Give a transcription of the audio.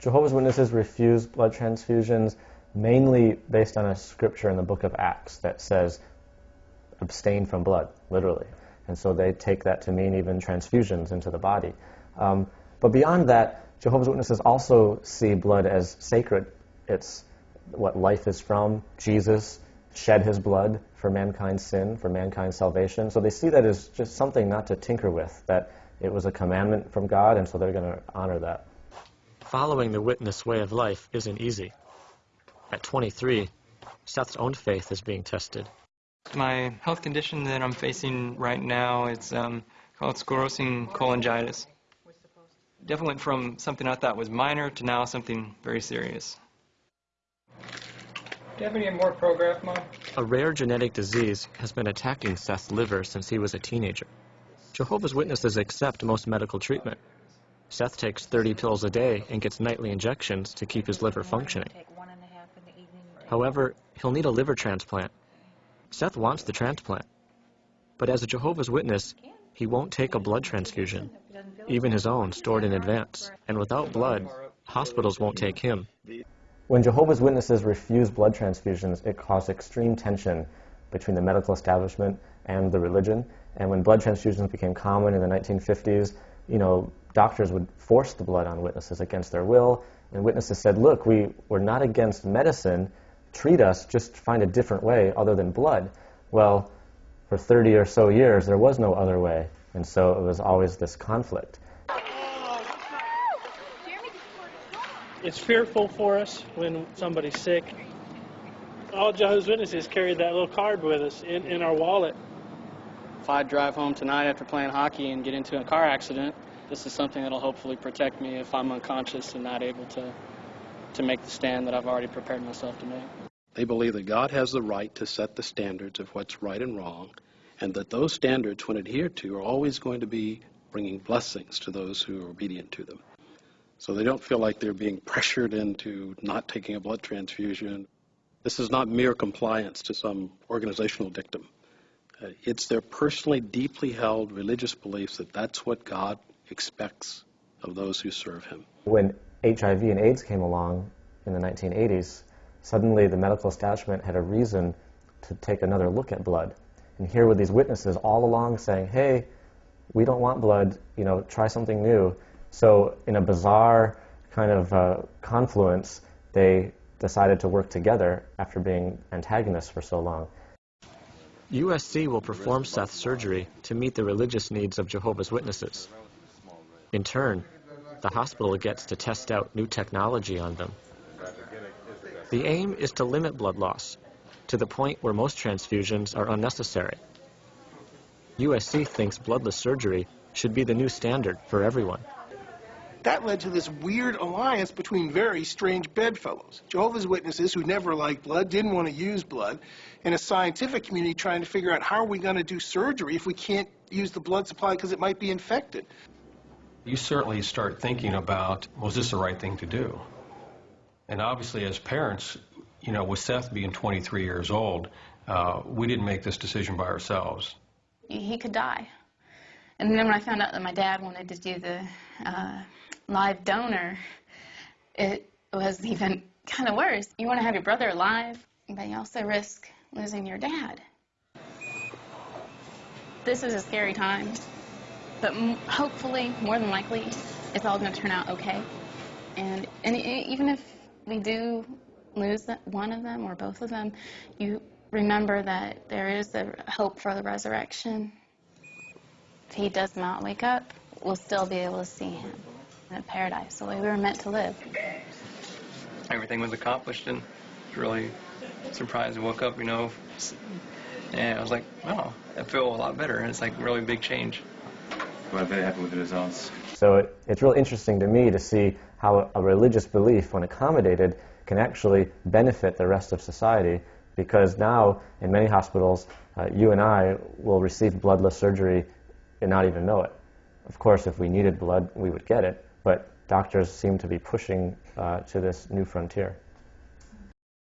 Jehovah's Witnesses refuse blood transfusions mainly based on a scripture in the book of Acts that says abstain from blood, literally. And so they take that to mean even transfusions into the body. Um, but beyond that, Jehovah's Witnesses also see blood as sacred. It's what life is from. Jesus shed his blood for mankind's sin, for mankind's salvation. So they see that as just something not to tinker with, that it was a commandment from God, and so they're going to honor that. Following the witness way of life isn't easy. At 23, Seth's own faith is being tested. My health condition that I'm facing right now it's um, called sclerosing cholangitis. Definitely went from something I thought was minor to now something very serious. Do you have any more Prograf, Mom? A rare genetic disease has been attacking Seth's liver since he was a teenager. Jehovah's Witnesses accept most medical treatment. Seth takes 30 pills a day and gets nightly injections to keep his liver functioning. However, he'll need a liver transplant. Seth wants the transplant. But as a Jehovah's Witness, he won't take a blood transfusion, even his own stored in advance. And without blood, hospitals won't take him. When Jehovah's Witnesses refuse blood transfusions, it caused extreme tension between the medical establishment and the religion. And when blood transfusions became common in the 1950s, you know, doctors would force the blood on witnesses against their will. And witnesses said, look, we, we're not against medicine. Treat us, just find a different way other than blood. Well, for 30 or so years, there was no other way. And so it was always this conflict. It's fearful for us when somebody's sick. All Jehovah's Witnesses carry that little card with us in, in our wallet. I drive home tonight after playing hockey and get into a car accident, this is something that'll hopefully protect me if I'm unconscious and not able to, to make the stand that I've already prepared myself to make. They believe that God has the right to set the standards of what's right and wrong, and that those standards, when adhered to, are always going to be bringing blessings to those who are obedient to them. So they don't feel like they're being pressured into not taking a blood transfusion. This is not mere compliance to some organizational dictum. Uh, it's their personally deeply held religious beliefs that that's what God expects of those who serve Him. When HIV and AIDS came along in the 1980s, suddenly the medical establishment had a reason to take another look at blood. And here were these witnesses all along saying, hey, we don't want blood, you know, try something new. So in a bizarre kind of uh, confluence, they decided to work together after being antagonists for so long. USC will perform Seth's surgery to meet the religious needs of Jehovah's Witnesses. In turn, the hospital gets to test out new technology on them. The aim is to limit blood loss to the point where most transfusions are unnecessary. USC thinks bloodless surgery should be the new standard for everyone. That led to this weird alliance between very strange bedfellows. Jehovah's Witnesses, who never liked blood, didn't want to use blood, and a scientific community trying to figure out how are we going to do surgery if we can't use the blood supply because it might be infected. You certainly start thinking about, was this the right thing to do? And obviously, as parents, you know, with Seth being 23 years old, uh, we didn't make this decision by ourselves. He could die. And then when I found out that my dad wanted to do the uh, live donor, it was even kind of worse. You want to have your brother alive, but you also risk losing your dad. This is a scary time, but hopefully, more than likely, it's all going to turn out okay. And, and even if we do lose one of them or both of them, you remember that there is a hope for the resurrection. If he does not wake up, we'll still be able to see him in paradise, the way we were meant to live. Everything was accomplished and really surprised. I woke up, you know, and I was like, oh, I feel a lot better. And it's like really big change. We're very happy with the results. So it, it's real interesting to me to see how a religious belief, when accommodated, can actually benefit the rest of society because now in many hospitals, uh, you and I will receive bloodless surgery and not even know it. Of course, if we needed blood, we would get it, but doctors seem to be pushing uh, to this new frontier.